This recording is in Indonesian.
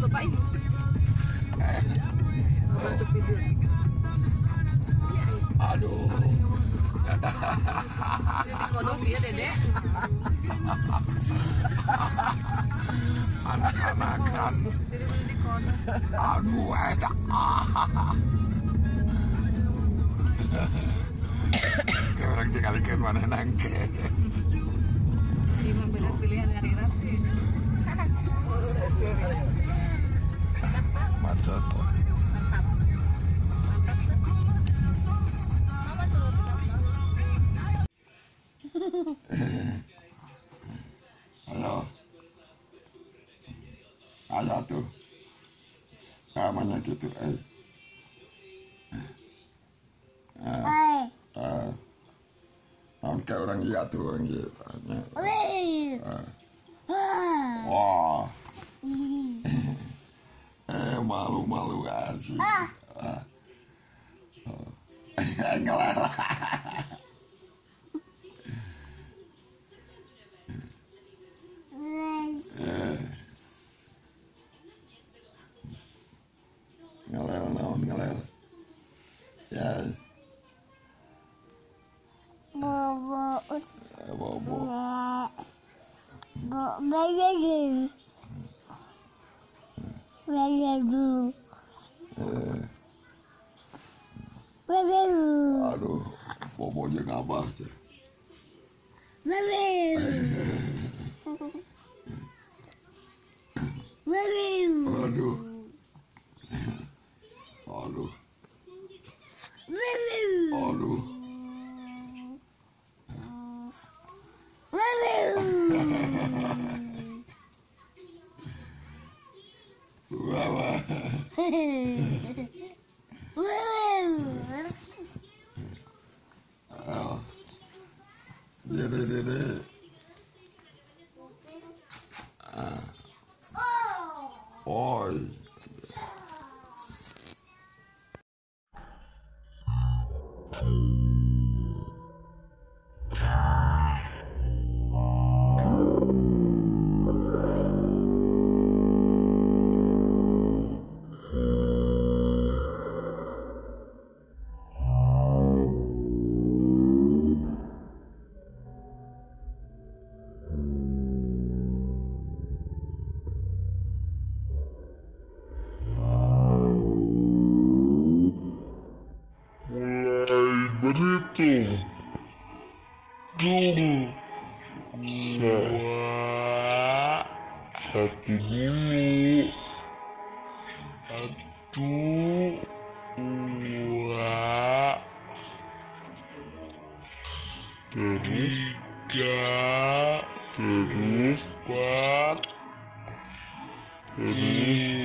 tuh Pak ini. Tidur. Aduh. Dia beli dikodok. Aduh. Ke orang tinggalkan mana nangke. Macet. Mantap. Mantap tuh. Mama suruh tetap. Ayo. Ayo tuh. Namanya gitu, eh. Ah. Ah. Ah, kayak orang iya tuh, orang iya. Tanya. Ah. Wah. Malu-malu asik. Ah. Oh. Eh, aduh, bobo jeung abah ceh. Aduh. Aduh. Aduh. Wah, balls. Berhitung dulu dua. Satu dulu. Satu. Dua terus? Tiga. Terus? Empat. Terus